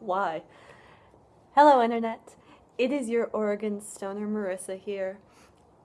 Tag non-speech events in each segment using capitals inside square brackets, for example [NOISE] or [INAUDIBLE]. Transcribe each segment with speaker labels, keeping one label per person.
Speaker 1: Why? Hello, Internet. It is your Oregon Stoner Marissa here,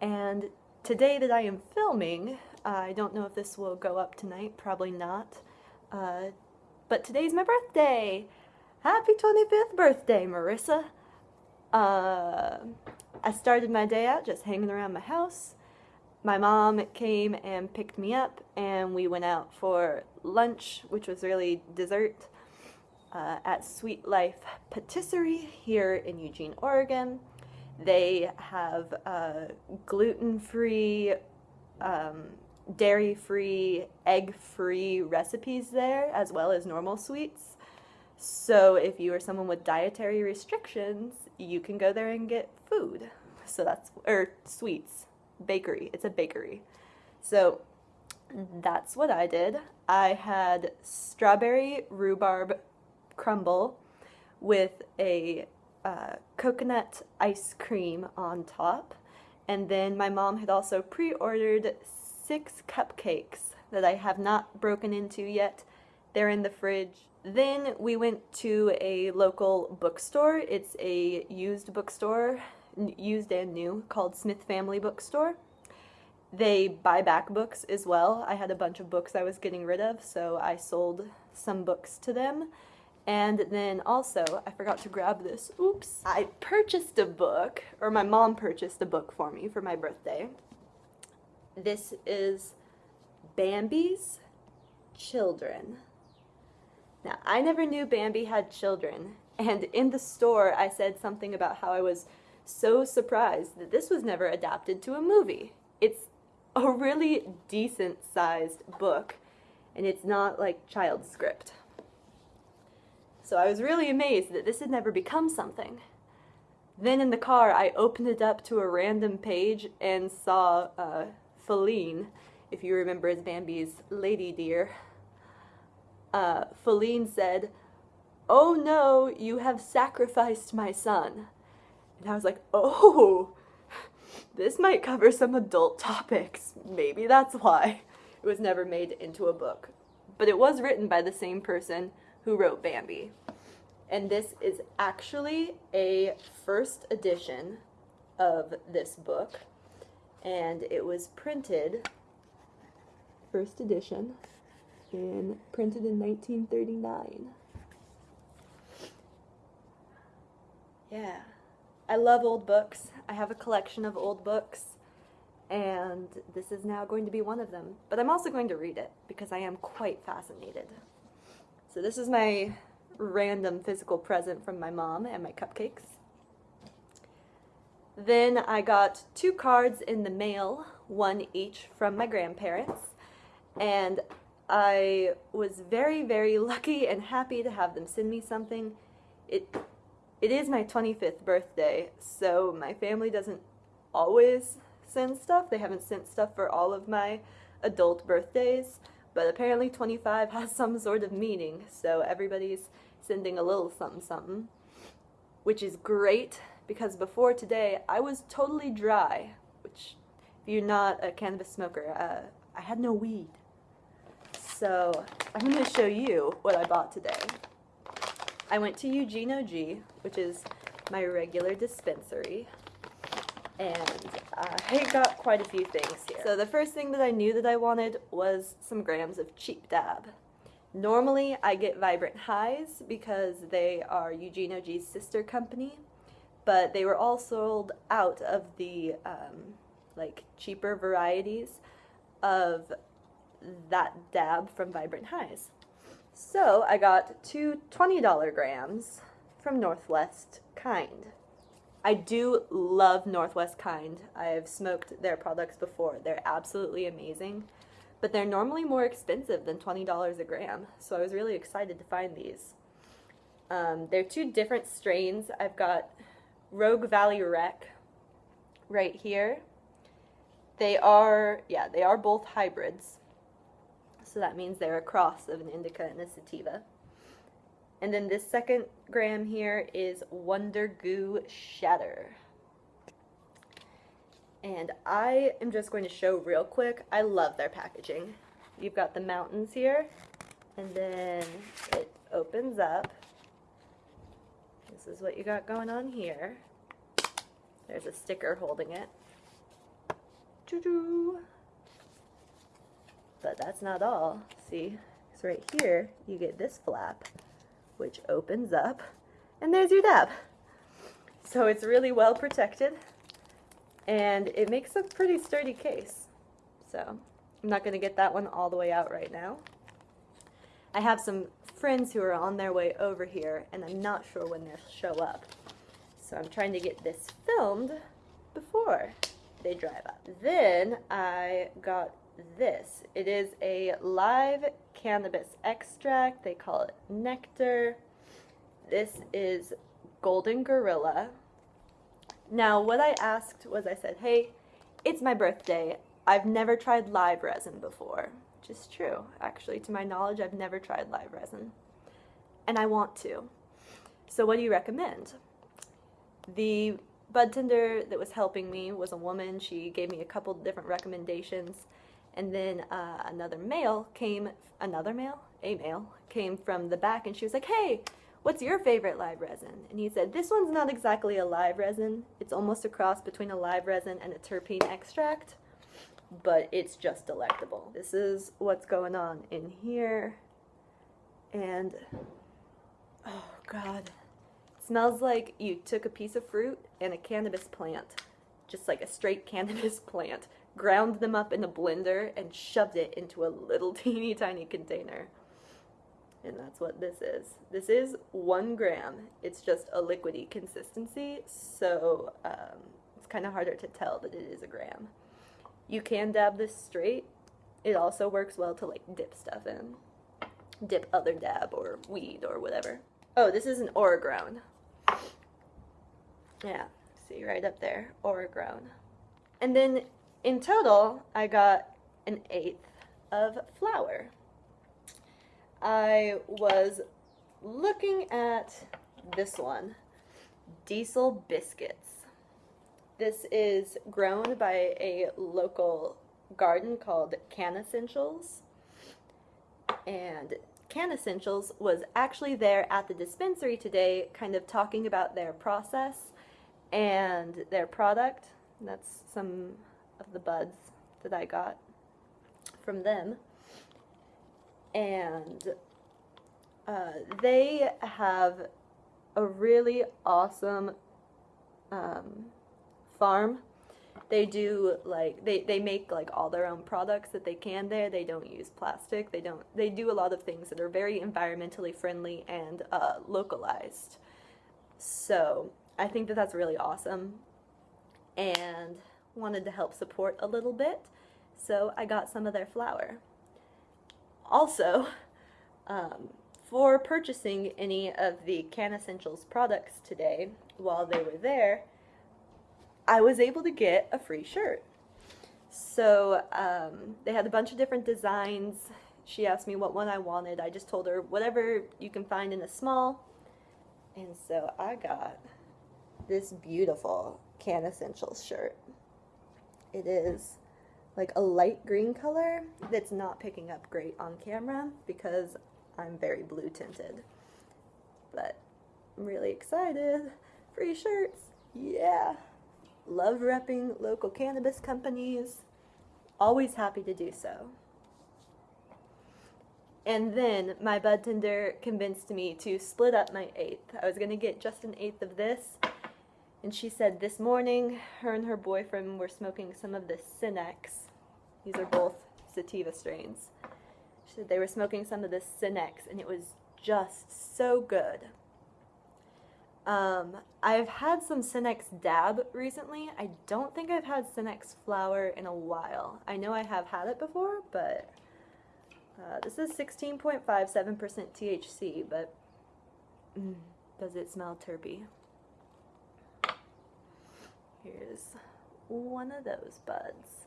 Speaker 1: and today that I am filming, I don't know if this will go up tonight, probably not, uh, but today's my birthday! Happy 25th birthday, Marissa! Uh, I started my day out just hanging around my house. My mom came and picked me up, and we went out for lunch, which was really dessert uh, at Sweet Life Patisserie here in Eugene, Oregon. They have uh, gluten-free, um, dairy-free, egg-free recipes there, as well as normal sweets. So if you are someone with dietary restrictions, you can go there and get food. So that's, or sweets, bakery. It's a bakery. So that's what I did. I had strawberry rhubarb crumble with a uh, coconut ice cream on top. And then my mom had also pre-ordered six cupcakes that I have not broken into yet. They're in the fridge. Then we went to a local bookstore. It's a used bookstore, used and new, called Smith Family Bookstore. They buy back books as well. I had a bunch of books I was getting rid of, so I sold some books to them. And then also, I forgot to grab this, oops. I purchased a book, or my mom purchased a book for me for my birthday. This is Bambi's Children. Now, I never knew Bambi had children, and in the store I said something about how I was so surprised that this was never adapted to a movie. It's a really decent sized book, and it's not like child script. So I was really amazed that this had never become something. Then in the car, I opened it up to a random page and saw uh, Faline, if you remember as Bambi's lady deer. Uh, Faline said, Oh no, you have sacrificed my son. And I was like, oh, [LAUGHS] this might cover some adult topics. Maybe that's why it was never made into a book. But it was written by the same person who wrote Bambi. And this is actually a first edition of this book. And it was printed, first edition, and printed in 1939. Yeah. I love old books. I have a collection of old books and this is now going to be one of them. But I'm also going to read it because I am quite fascinated. So this is my random physical present from my mom and my cupcakes. Then I got two cards in the mail, one each from my grandparents, and I was very, very [LAUGHS] lucky and happy to have them send me something. It, it is my 25th birthday, so my family doesn't always send stuff. They haven't sent stuff for all of my adult birthdays, but apparently 25 has [LAUGHS] some sort of meaning, so everybody's sending a little something something, which is great because before today I was totally dry, which if you're not a cannabis smoker, uh, I had no weed. So I'm going to show you what I bought today. I went to Eugene OG, which is my regular dispensary, and I got quite a few things here. So the first thing that I knew that I wanted was some grams of cheap dab. Normally I get Vibrant Highs because they are Eugene OG's sister company, but they were all sold out of the um, like cheaper varieties of that dab from Vibrant Highs. So I got two $20 grams from Northwest Kind. I do love Northwest Kind. I've smoked their products before. They're absolutely amazing, but they're normally more expensive than $20 a gram, so I was really excited to find these. Um, they're two different strains. I've got Rogue Valley Wreck right here. They are, yeah, they are both hybrids. So that means they're a cross of an indica and a sativa. And then this second gram here is Wonder Goo Shatter. And I am just going to show real quick. I love their packaging. You've got the mountains here, and then it opens up, This is what you got going on here. There's a sticker holding it. But that's not all. See, it's right here, you get this flap, which opens up, and there's your dab. So it's really well protected, and it makes a pretty sturdy case. So I'm not going to get that one all the way out right now. I have some friends who are on their way over here, and I'm not sure when they'll show up. So I'm trying to get this filmed before they drive up. Then I got this. It is a live cannabis extract. They call it nectar. This is Golden Gorilla. Now, what I asked was I said, hey, it's my birthday. I've never tried live resin before. Which is true. Actually, to my knowledge, I've never tried live resin. And I want to. So what do you recommend? The bud tender that was helping me was a woman. She gave me a couple different recommendations. And then uh, another male came, another male? A male, came from the back and she was like, hey, what's your favorite live resin? And he said, this one's not exactly a live resin. It's almost a cross between a live resin and a terpene extract, but it's just delectable. This is what's going on in here. And, oh God, Smells like you took a piece of fruit and a cannabis plant, just like a straight [LAUGHS] cannabis plant, ground them up in a blender and shoved it into a little [LAUGHS] teeny tiny container. And that's what this is. This is one gram. It's just a liquidy consistency, so um, it's kind of harder to tell that it is a gram. You can dab this straight. It also works well to like dip stuff in. Dip other dab or weed or whatever. Oh, this is an Oregrown. Yeah, see right up there, Oregrown. And then in total, I got an eighth of flower. I was looking at this one, Diesel Biscuits. This is grown by a local garden called Can Essentials. And Can Essentials was actually there at the dispensary today, kind of talking about their process and their product. That's some of the buds that I got from them. And uh, they have a really awesome um, farm. They do like they, they make like all their own products that they can there. They don't use plastic. They don't they do a lot of things that are very environmentally friendly and uh, localized. So I think that that's really awesome and wanted to help support a little bit. So I got some of their flower. Also, [LAUGHS] um, for purchasing any of the Can Essentials products today while they were there, I was able to get a free shirt. So um, they had a bunch of different designs. She asked me what one I wanted. I just told her whatever you can find in a small. And so I got this beautiful Can Essentials shirt. It is like a light green color that's not picking up great on camera because I'm very blue tinted. But I'm really excited. Free shirts. Yeah. Love repping local cannabis companies. Always happy to do so. And then my bud tender convinced me to split up my eighth. I was to get just an eighth of this and she said this morning her and her boyfriend were smoking some of the Cinex. These are both sativa strains. She said they were smoking some of the Cinex and it was just so good. Um, I've had some Cinex dab recently. I don't think I've had Cinex flower in a while. I know I have had it before, but uh, this is 16.57% THC, but mm, does it smell terpy? Here's one of those buds.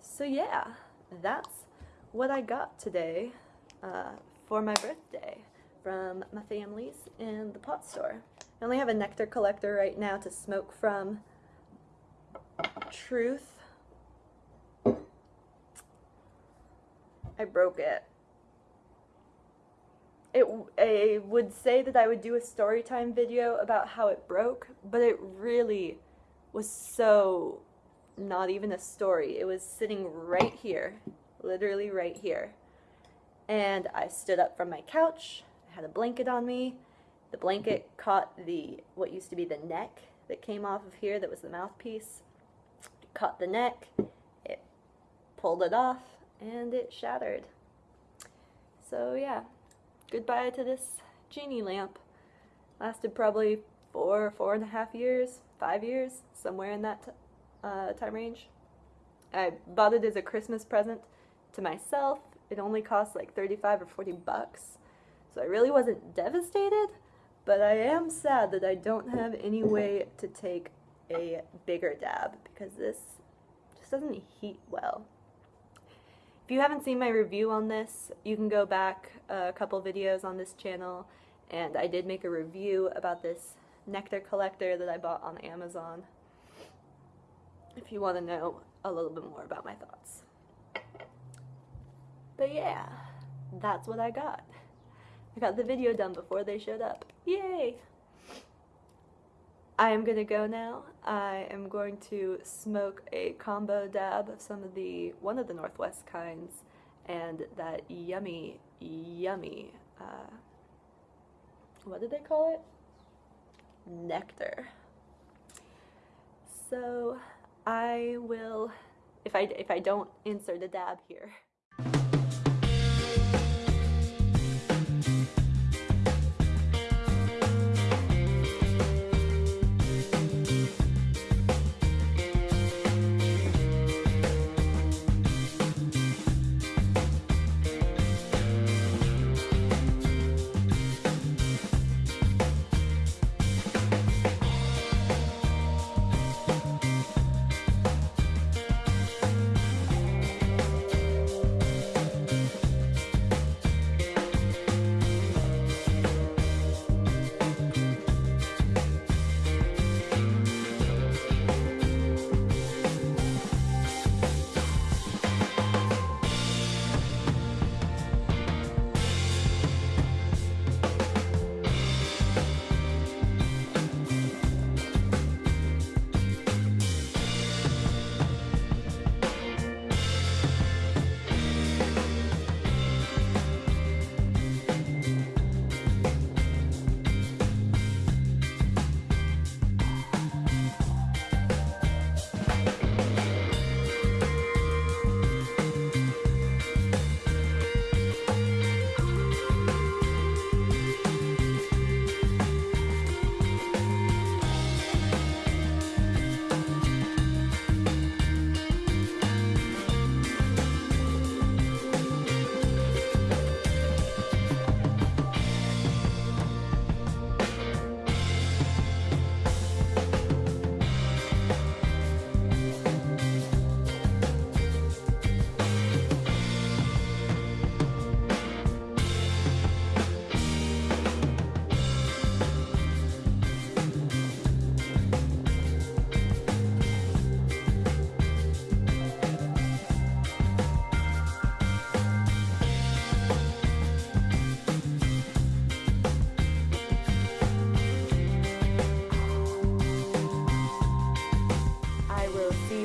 Speaker 1: So yeah, that's what I got today uh, for my birthday from my family's in the pot store. I only have a nectar collector right now to smoke from. Truth. I broke it. It I would say that I would do a story time video about how it broke, but it really was so not even a story. It was sitting right here, literally right here. And I stood up from my couch. I had a blanket on me. The blanket caught the what used to be the neck that came off of here that was the mouthpiece. It caught the neck. It pulled it off and it shattered. So yeah, goodbye to this genie lamp. Lasted probably four, four and a half years, five years, somewhere in that uh, time range. I bought it as a Christmas present to myself. It only cost like 35 or 40 bucks. So I really wasn't devastated, but I am sad that I don't have any way to take a bigger dab because this just doesn't heat well. If you haven't seen my review on this, you can go back uh, a couple videos on this channel and I did make a review about this nectar collector that I bought on Amazon if you want to know a little bit more about my thoughts. But yeah, that's what I got. I got the video done before they showed up. Yay! I am gonna go now. I am going to smoke a combo dab of some of the, one of the Northwest kinds, and that yummy, yummy, uh, what did they call it? Nectar. So, I will, if I, if I don't insert a dab here.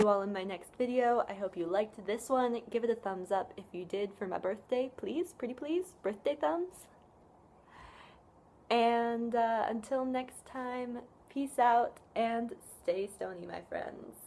Speaker 1: All in my next video. I hope you liked this one. Give it a thumbs up if you did for my birthday, please. Pretty please. Birthday thumbs. And uh, until next time, peace out and stay stony, my friends.